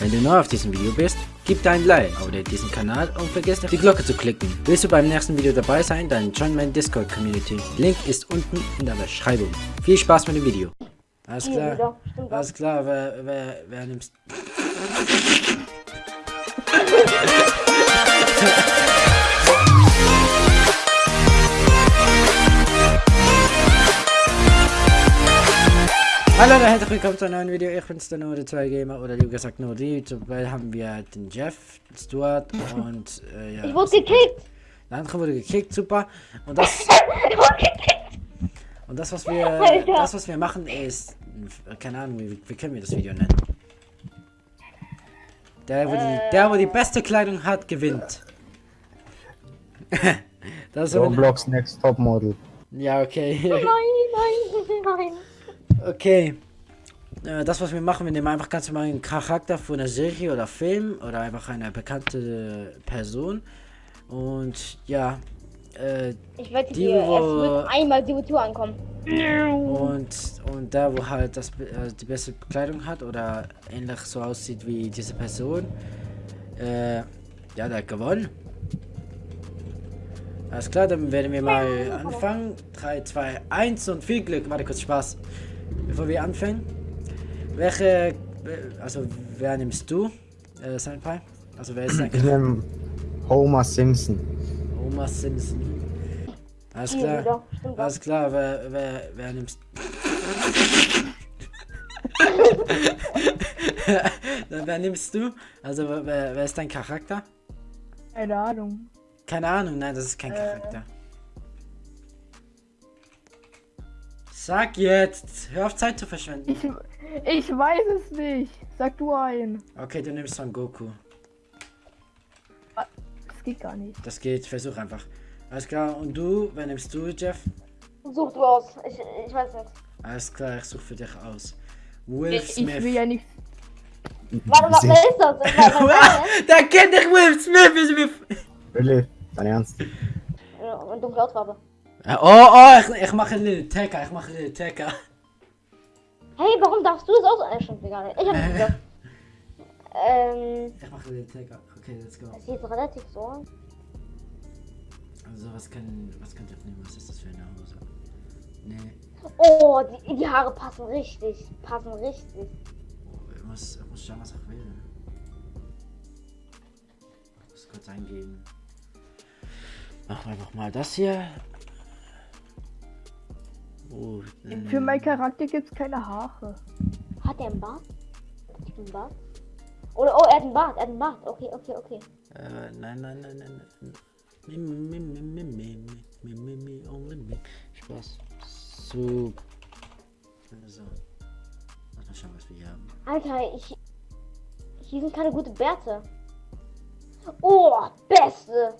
Wenn du neu auf diesem Video bist, gib dein Like, abonniere diesen Kanal und vergiss nicht die Glocke zu klicken. Willst du beim nächsten Video dabei sein, dann join meine Discord Community. Link ist unten in der Beschreibung. Viel Spaß mit dem Video. Alles klar, alles klar, wer, wer, wer nimmst... Hallo und herzlich willkommen zu einem neuen Video. Ich bin's der nur der 2 Gamer oder lieber gesagt nur die. Dabei haben wir den Jeff, Stuart und äh, ja. Ich wurde gekickt. Der andere wurde gekickt, super. Und das Ich wurde gekickt. und das was wir Alter. das was wir machen ist keine Ahnung, wie, wie können wir das Video nennen? Der wo, die, der, wo die beste Kleidung hat, gewinnt. das ist Roblox Next Top Model. ja, okay. Nein, nein, nein. Okay. Äh, Das, was wir machen, wir nehmen einfach ganz normal einen Charakter von einer Serie oder Film oder einfach eine bekannte Person. Und ja, äh, Ich wette Die, dir, wo- es wird einmal die Tour ankommen. und, und der, wo halt das, äh, die beste Kleidung hat oder ähnlich so aussieht wie diese Person, äh, ja, der hat gewonnen. Alles klar, dann werden wir mal anfangen. 3, 2, 1 und viel Glück. Warte kurz, Spaß. Bevor wir anfangen. Welche, äh, also wer nimmst du, äh, Senpai? Also wer ist dein Ich nehme Homer Simpson. Oma Simpson? Alles klar. Alles klar, wer, wer, wer nimmst wer nimmst du? Also wer, wer ist dein Charakter? Keine Ahnung. Keine Ahnung, nein, das ist kein Charakter. Sag jetzt! Hör auf Zeit zu verschwenden. Ich, ich weiß es nicht. Sag du ein. Okay, du nimmst Son Goku. Das geht gar nicht. Das geht, versuch einfach. Alles klar, und du? Wer nimmst du, Jeff? Such du aus. Ich, ich weiß nicht. Alles klar, ich suche für dich aus. Will Ich, ich Smith. will ja nicht. Warte, was, wer ist das? Wer- da kennt ich Will Smith! Will Smith. Dein Ernst? Ja, Eine dunkle Hautfarbe. Oh, oh, ich, ich mache einen Tacker, ich mache einen Tacker. Hey, warum darfst du es aus? Äh, stimmt, egal. Ich hab nicht gedacht. Ähm, Ich mache einen Little Tacker. Okay, let's go. es sieht relativ so aus. Also, was kann, was kann ich nehmen? Was ist das für eine Hose? Nee, Oh, die, die Haare passen richtig. Passen richtig. oh, ich muss, ich muss schauen, was ich will. Ich muss kurz eingeben. Machen wir einfach mal das hier. Oh, Für meinen Charakter gibt es keine Haare. Hat er einen Bart? Hat einen Bart? Oder, oh, er hat einen Bart, er hat einen Bart. Okay, okay, okay. Äh, nein, nein, nein, nein, nein. Spaß. So. Also. So. Mal schauen, was wir hier haben. Alter, ich. Hier sind keine gute Bärte. Oh, beste!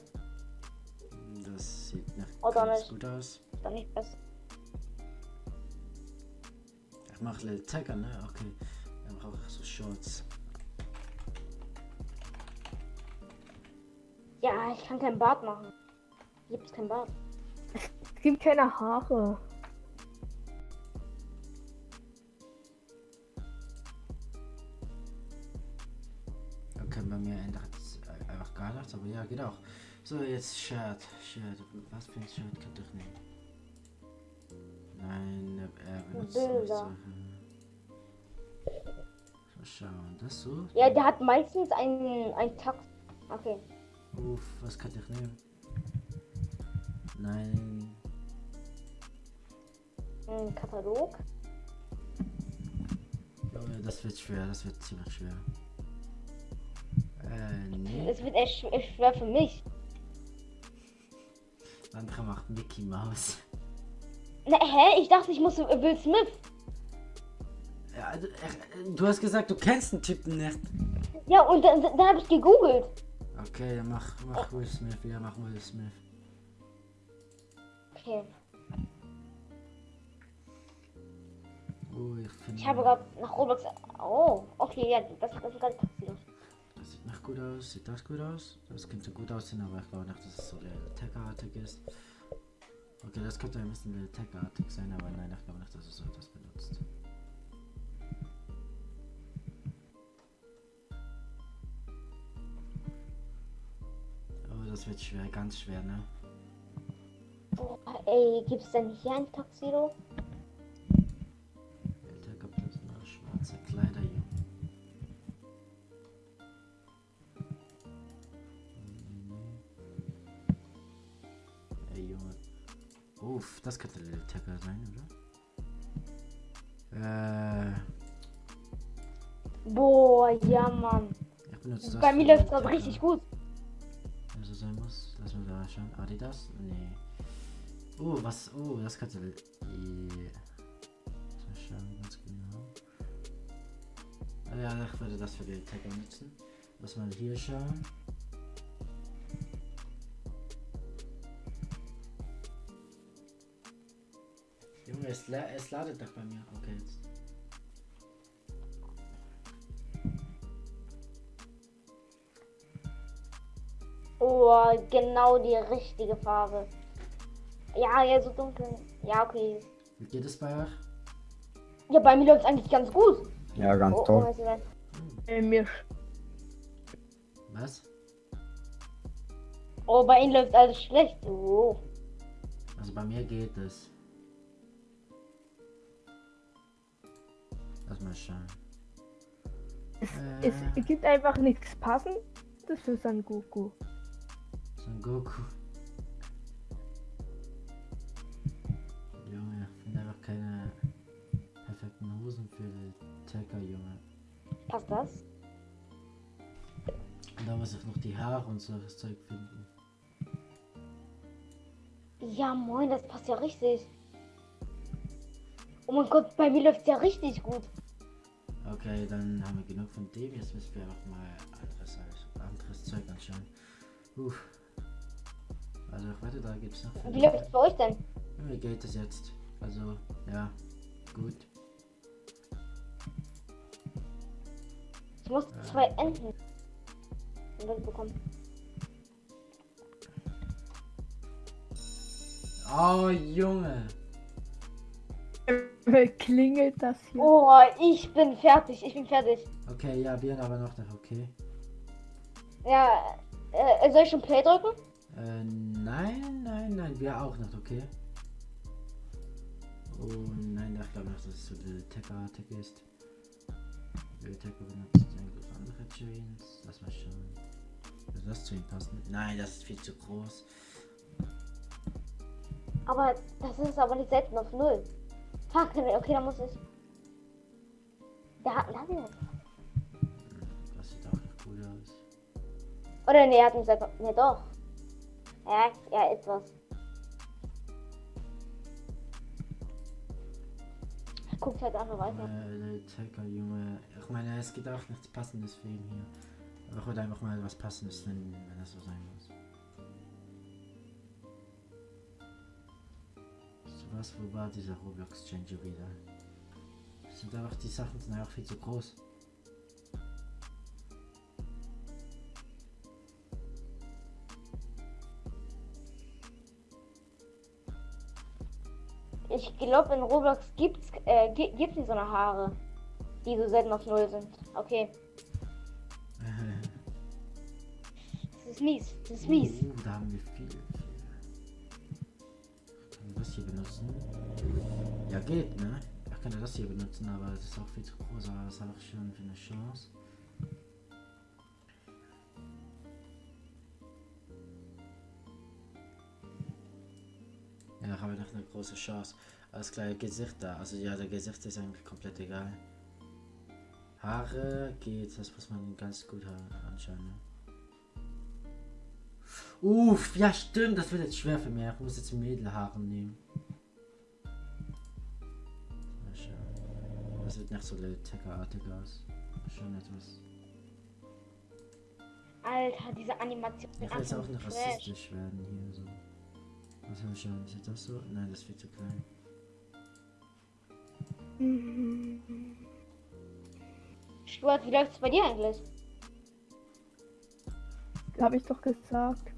Das sieht nach oh, gut aus. Ist doch nicht besser. Ich mache Little Tacker, ne? Okay. Dann brauche ich so Shorts. Ja, ich kann keinen Bart machen. Gibt es keinen Bart. Es gibt keine Haare. Okay, bei mir ändert es einfach gar nichts, aber ja, geht auch. So, jetzt Shirt. Shirt. Was für ein Shirt kann ich nehmen? Benutzt nicht Bilder. So, schauen. Das so? Ja, der hat meistens einen, einen Takt. Okay. Uff, was kann ich nehmen? Nein. Ein Katalog. Oh, das wird schwer, das wird ziemlich schwer. Äh, nee. Es wird echt sch- echt schwer für mich. Der andere macht Mickey Mouse. Na, hä? Ich dachte, ich muss Will Smith. Ja, du, äh, du hast gesagt, du kennst den Typen nicht. Ja, und dann, dann habe ich gegoogelt. Okay, dann mach, mach Will Smith. Ja, mach Will Smith. Okay. Oh, ich. Ich habe gerade nach Roblox. Oh, okay, ja, das, das ist gerade passiert. Das sieht nach gut aus. Sieht das gut aus? Das könnte gut aussehen, aber ich glaube nicht, dass es so der Tech-artig ist. Okay, das könnte ein bisschen detectartig sein, aber nein, ich glaube nicht, dass es so etwas benutzt. Oh, das wird schwer, ganz schwer, ne? Oh, ey, gibt's denn hier ein Taxiro? Sein, oder? Äh, Boah, ja, Mann. ich benutze das. Bei mir läuft gerade Tacker. richtig gut. Wenn so sein muss. Lass mal da schauen. Adidas? Nee. Oh, was? Oh, das könnte. Yeah. Mal schauen, ganz genau. Ah ja, ich würde das für die Tagger nutzen. Lass mal hier schauen. Es, la es ladet doch bei mir. Okay, jetzt. Oh, genau die richtige Farbe. Ja, ja, so dunkel. Ja, okay. Wie geht es bei euch? Ja, bei mir läuft eigentlich ganz gut. Ja, ganz Oh, oh, toll. Äh, mir Was? oh, bei Ihnen läuft alles schlecht. Oh. Also bei mir geht es. Mal schauen. es Äh, gibt einfach nichts passendes für San Goku. Son Goku. Junge, ich finde einfach keine perfekten Hosen für die Tacker, Junge. Passt das? Und da muss ich noch die Haare und so das Zeug finden. Ja, moin, das passt ja richtig. Oh mein Gott, bei mir läuft ja richtig gut. Okay, dann haben wir genug von dem. Jetzt müssen wir auch mal anderes, anderes Zeug anschauen. Uff. Also ich wette, da gibt es noch. Wie läuft es bei euch denn? Wie geht es jetzt? Also, ja, gut. Ich muss zwei Enten bekommen. Oh, Junge! Klingelt das hier? Oh, ich bin fertig. Ich bin fertig. Okay, ja, wir aber noch nicht, okay. Ja, äh, soll ich schon Play drücken? Äh, nein, nein, nein, wir auch nicht, okay. Oh nein, ich glaube nicht, dass es so der Tecker Tech ist. Der Tecker benutzt eigentlich andere Chains. Lass mal schauen. Würde das zu ihm passen? Nein, das ist viel zu groß. Aber das ist aber nicht selten auf Null. Fuck, okay, dann muss ich. Ja, lass ihn. Hm, Das sieht auch nicht cool aus. Oder nee, er hat nicht selber. Nee, doch. Ja, ja, etwas. Guckt halt einfach weiter. Äh, der Tecker, Junge. Ich meine, es gibt auch nichts Passendes für ihn hier. Aber ich wollte einfach mal was Passendes finden, wenn das so sein muss. Was, wo war dieser Roblox Changer wieder? Sind einfach die Sachen sind einfach viel zu groß. Ich glaube, in Roblox gibt's, äh, gi- gibt's nicht so eine Haare, die so selten auf Null sind. Okay, das ist mies. Das ist mies. Uh, da haben wir viel, hier benutzen? Ja, geht, ne? Ich könnte das hier benutzen, aber es ist auch viel zu groß, aber was habe ich schon für eine Chance? Ja, ich habe noch eine große Chance. Alles klar, Gesicht da. Also ja, der Gesicht ist eigentlich komplett egal. Haare geht, das muss man ganz gut ha- anschauen. Ne? Uff, ja stimmt, das wird jetzt schwer für mich. Ich muss jetzt Mädelhaare nehmen. Das sieht nicht so Teckerartig aus. Schon etwas. Alter, diese Animation. Ich will jetzt auch nicht Trash. rassistisch werden hier so. Was soll ich schauen? Ist das so? Nein, das ist viel zu klein. Stuart, wie läuft's bei dir eigentlich? Habe ich doch gesagt.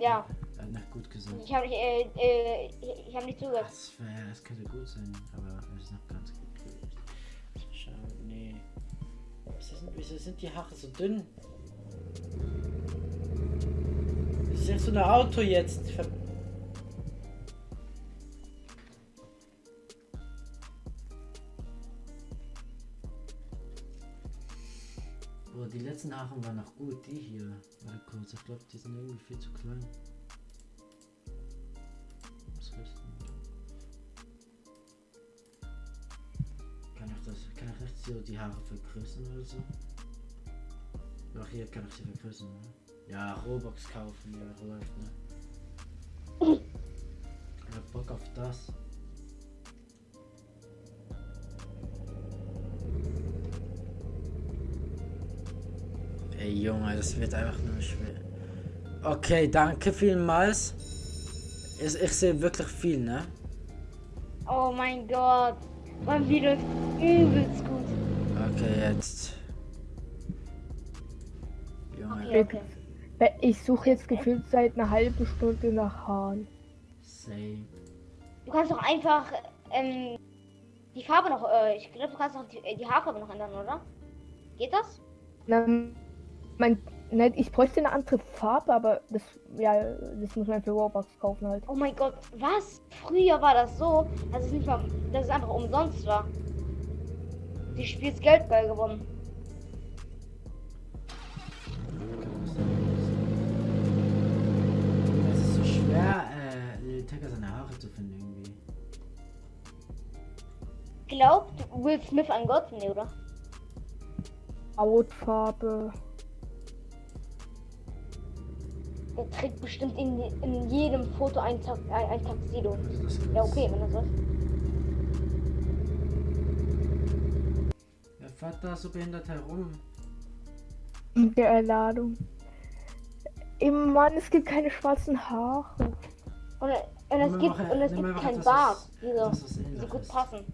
Ja, hat nicht gut gesagt. ich habe nicht, äh, äh, ich, ich habe nicht zugehört. Das, wär, das könnte gut sein, aber es ist noch Wieso sind, die Haare so dünn? ist echt so ein Auto jetzt. Ver die letzten Aachen waren noch gut. Die hier. Warte kurz, ich glaube, die sind irgendwie viel zu klein. Kann ich das, kann ich nicht so die Haare vergrößern oder so? Ach, hier kann ich sie vergrößern, ne? Ja, Robux kaufen, ja, läuft, ne? Ich hab Bock auf das. Ey Junge, das wird einfach nur schwer. Okay, danke vielmals. Ich, ich sehe wirklich viel, ne? Oh mein Gott. Mein Video ist übelst gut. Okay, jetzt. Okay. Ich suche jetzt gefühlt seit einer halben Stunde nach Haaren. same. Du kannst doch einfach ähm, die Farbe noch, äh, ich glaube, du kannst noch die, äh, die Haarfarbe noch ändern, oder? Geht das? Na, mein, ne, ich bräuchte eine andere Farbe, aber das, ja, das muss man für Robux kaufen halt. Oh mein Gott, was? Früher war das so, dass es nicht mal, dass es einfach umsonst war. Die spielst Geld geil gewonnen. Schwer, äh, Lil Tecca seine Haare zu finden irgendwie. Glaubt Will Smith an Gott? Nee, oder? Hautfarbe. Der trägt bestimmt in, in jedem Foto ein, Ta ein, ein Taxido. Also Ja, okay, wenn das so ist. Er fährt da so behindert herum. In der Erladung. Im Mann, es gibt keine schwarzen Haare. Und, und es gibt, einfach- und es gibt einfach kein etwas, Bart, die so, die so gut ist. passen.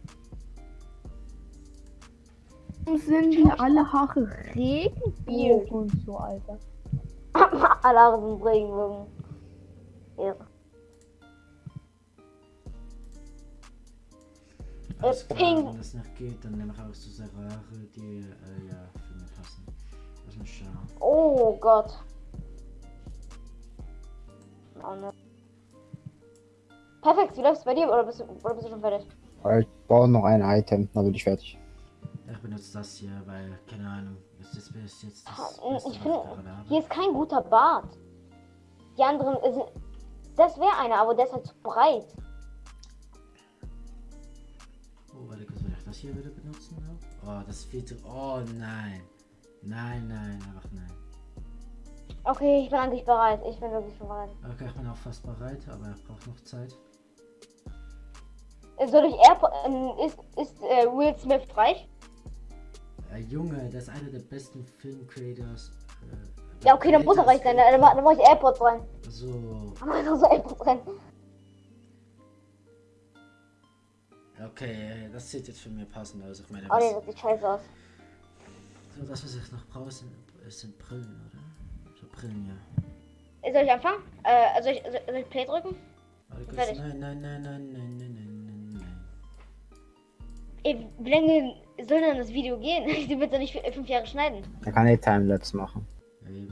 Warum sind die alle Haare Regenbogen und so, Alter? Alle Haare sind Regenbogen. Ja. Alles klar, pink. wenn das nicht geht, dann nehme ich auch so sehr Haare, die äh, ja für mich passen. Lass mal schauen. Oh Gott. Oh, ne. Perfekt, wie läuft's bei dir oder bist du, oder bist du schon fertig? Ich brauche noch ein Item, dann bin ich fertig. Ich benutze das hier, weil, keine Ahnung, das ist bis jetzt das Ah, Beste, Ich finde, hier ist kein guter Bart. Die anderen sind. Das wäre einer, aber der ist halt zu breit. Oh, warte kurz, ich das hier wieder benutzen? Auch? Oh, das ist viel zu... Oh, nein. Nein, nein, einfach nein. Okay, ich bin eigentlich bereit. Ich bin wirklich schon bereit. Okay, ich bin auch fast bereit, aber ich brauche noch Zeit. Soll ich Airport. Ähm, ist ist äh, Will Smith reich? Äh, Junge, das ist einer der besten Film-Creators. Äh, Ja, okay, dann muss er reich sein. Dann, dann mach ich Airports rein. So, Dann mach ich so Airports rein. okay, äh, das sieht jetzt für mich passend aus. Ich meine, Oh nee, das sieht scheiße aus. so das, was ich noch brauche, sind, sind Brillen, oder? Brillen, ja. Äh, soll ich anfangen? Äh, soll ich, soll ich Play drücken? Warte Nein, nein, nein, nein, nein, nein, nein, nein. Ey, wie lange soll denn das Video gehen? Du willst ja nicht fünf Jahre schneiden. Da kann ich Timelapse machen. Ey,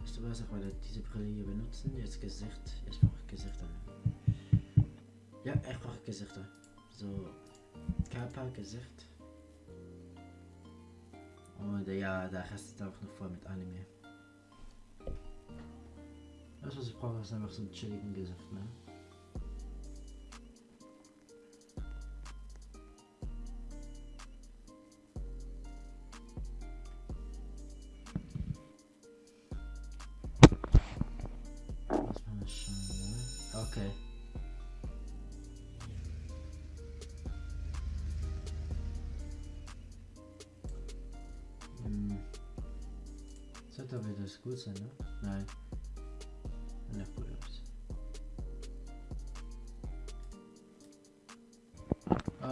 weißt du was, ich wollte diese Brille hier benutzen. Jetzt Gesicht. Jetzt brauche ich Gesichter. Ja, ich brauche Gesichter. So, Körper, Gesicht. Und ja, da hast du auch noch voll mit Anime. Das, was ich brauche, ist einfach so ein chilligen Gesicht, ne? Ne? Okay. Hm. Sollte aber das gut sein, ne? Nein.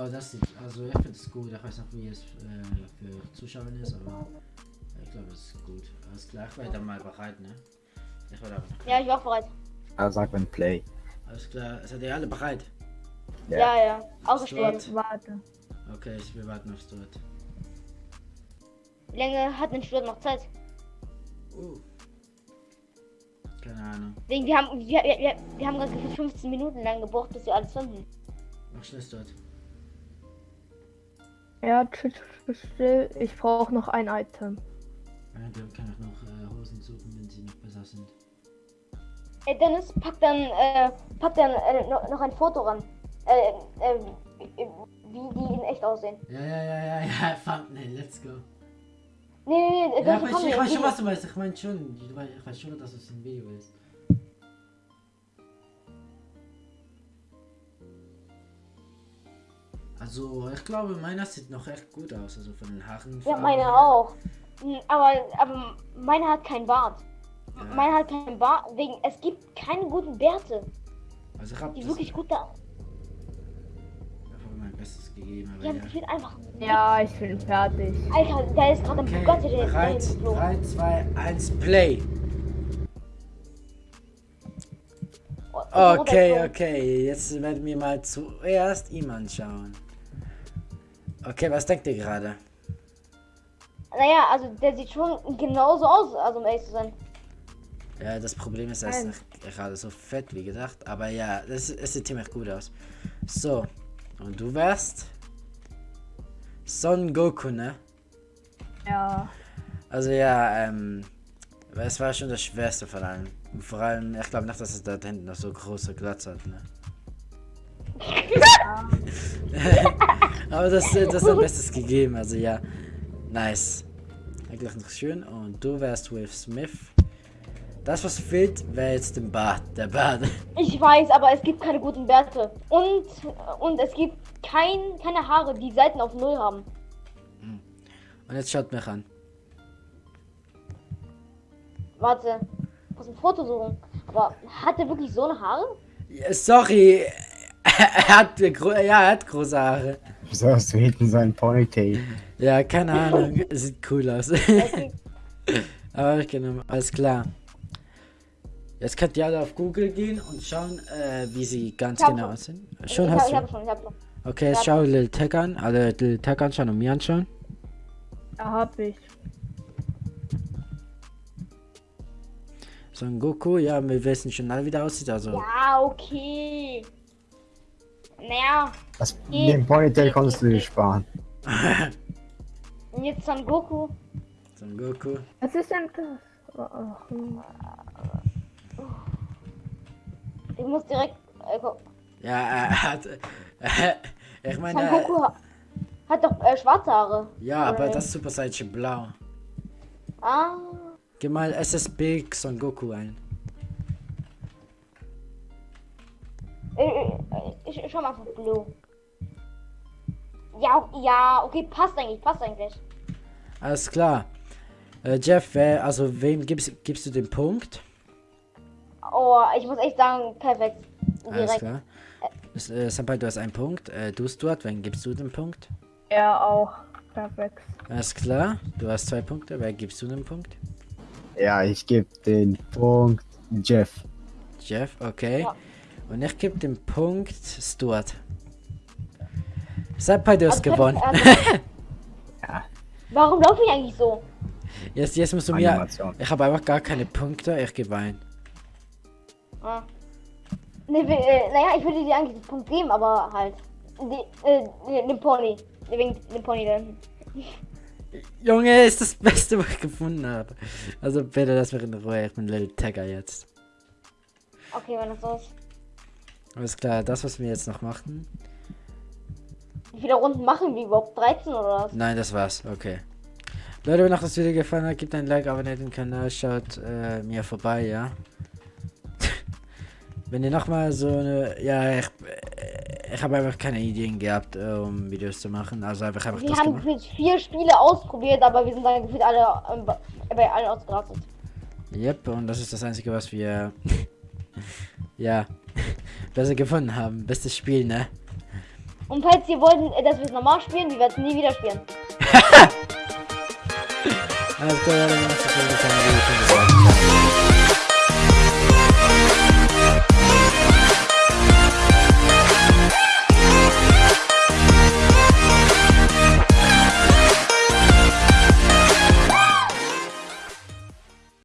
Oh, das sieht, also ich finde es gut. Ich weiß nicht, wie es äh, für Zuschauer ist, aber ich glaube, es ist gut. Alles klar, ich werde mal bereit, ne? Ich werde aber noch Ja, ich war auch bereit. Er sagt, wenn Play. Alles klar, seid ihr alle bereit? Ja. Ja, ja. Ausgespielt. Stuart. Warte. Okay, ich, wir warten auf Stuart. Wie lange hat ein Stuart noch Zeit? Uh. Keine Ahnung. Wegen, wir haben, wir, wir, wir haben gerade gefühlt 15 Minuten lang gebraucht, bis wir alles finden. Mach Schluss dort. Ja, chill, chill. Ich brauche noch ein Item. Ja, der kann auch noch äh, Hosen suchen, wenn sie noch besser sind. Ey, Dennis, pack dann, äh, pack dann äh, noch, noch ein Foto ran. Äh, äh, wie die in echt aussehen. Ja, ja, ja, ja, ja, Thumbnail, let's go. Nee, nee, nee, Ja, ich, kommt ich weiß schon, was du meinst. Ich meine schon, ich ich weiß schon, dass es ein Video ist. Also, ich glaube, meiner sieht noch echt gut aus, also von den Haaren. Ja, meine auch. Hm, Aber, aber meine hat keinen Bart. Ja. Meine hat keinen Bart, wegen, es gibt keine guten Bärte, Also, ich habe die wirklich gut da. einfach mein Bestes gegeben, aber haben ja. gefühlt einfach. Ja, ich bin fertig. Alter, da ist gerade ein Okay, Bugatti, der ist bereit, dahin geflogen. 3, 2, 1, Play. Oh, Okay, okay, jetzt werden wir mal zuerst ihm anschauen. Okay, was denkt ihr gerade? Naja, also der sieht schon genauso aus, also um ehrlich zu sein. Ja, das Problem ist, er ist Nein. nicht gerade so fett wie gedacht. Aber ja, das, es sieht ziemlich gut aus. So, und du wärst Son Goku, ne? Ja. Also ja, ähm, es war schon das Schwerste von allem. Vor allem, ich glaube nicht, dass es da hinten noch so große Glatze hat, ne? Aber das, äh, das ist am Bestes gegeben, also ja. Nice. Eigentlich noch schön. Und du wärst Will Smith. Das, was fehlt, wäre jetzt den Bart. Der Bart. Ich weiß, aber es gibt keine guten Bärte. Und, und es gibt kein, keine Haare, die Seiten auf Null haben. Und jetzt schaut mich an. Warte, ich muss ein Foto suchen. Aber hat er wirklich so eine Haare? Ja, sorry. Er hat, ja, er hat große Haare. Wieso hast du hinten so ein Ponytail? Ja, keine Ahnung. Sieht cool aus. Aber ich genommen. Alles klar. Jetzt könnt ihr alle auf Google gehen und schauen, äh, wie sie ganz Ich genau aussehen. Schon ich hast hab, ich du. hab schon, ich hab schon. Okay, jetzt ich schau Lil Tech an. Alle Lil Tech anschauen und mir anschauen. Da hab ich. Son Goku, ja, wir wissen schon alle, wie der aussieht. Also, Ja, okay. Naja, Das, den Ponytail konntest du dir sparen. und jetzt Son Goku. Son Goku. Was ist denn das? Oh, oh, hm. Ich muss direkt. Äh. Ja, er hat. ich Son meine, Goku ha- hat doch äh, schwarze Haare. ja, aber Oder das Super Saiyan Blau. Ah. Geh mal SSB Son Goku ein. Äh, äh, ich, ich schau mal auf Blue. Ja, ja, okay, passt eigentlich, passt eigentlich. Alles klar. Äh, Jeff, wer, also wem gibst, gibst du den Punkt? Oh, ich muss echt sagen, perfekt. Alles Direkt. klar. Das, Äh, Senpai, du hast einen Punkt. Äh, du Stuart, wem gibst du den Punkt? Er auch. Perfekt. Alles klar. Du hast zwei Punkte. Wer gibst du den Punkt? Ja, ich gebe den Punkt Jeff. Jeff, okay. Ja. Und ich gebe den Punkt Stuart. Senpai, du hast Also, gewonnen. also, Ja, warum laufe ich eigentlich so? Jetzt, jetzt musst du mir. Ich habe einfach gar keine Punkte. Ich gebe ein. Ah. Ne, äh, naja, ich würde dir eigentlich den Punkt geben, aber halt. Die, äh, den- den Pony. Wegen dem Pony dann. Junge, ist das Beste, was ich gefunden habe. Also bitte lass mich in Ruhe. Ich bin Little Tagger jetzt. Okay, wenn das so ist. Alles klar, das, was wir jetzt noch machen. Wie viele Runden machen wir überhaupt? 13 oder was? Nein, das war's. Okay. Leute, wenn euch das Video gefallen hat, gebt ein Like, abonniert den Kanal, schaut äh, mir vorbei, ja. wenn ihr nochmal so eine. Ja, ich, ich habe einfach keine Ideen gehabt, um Videos zu machen. Also einfach einfach Wir haben gefühlt vier Spiele ausprobiert, aber wir sind dann gefühlt alle ähm, bei allen ausgerastet. Yep, und das ist das Einzige, was wir. ja. besser gefunden haben. Bestes Spiel, ne? Und falls ihr wollten, äh, dass wir es normal spielen, wir werden es nie wieder spielen. Alles klar, Leute,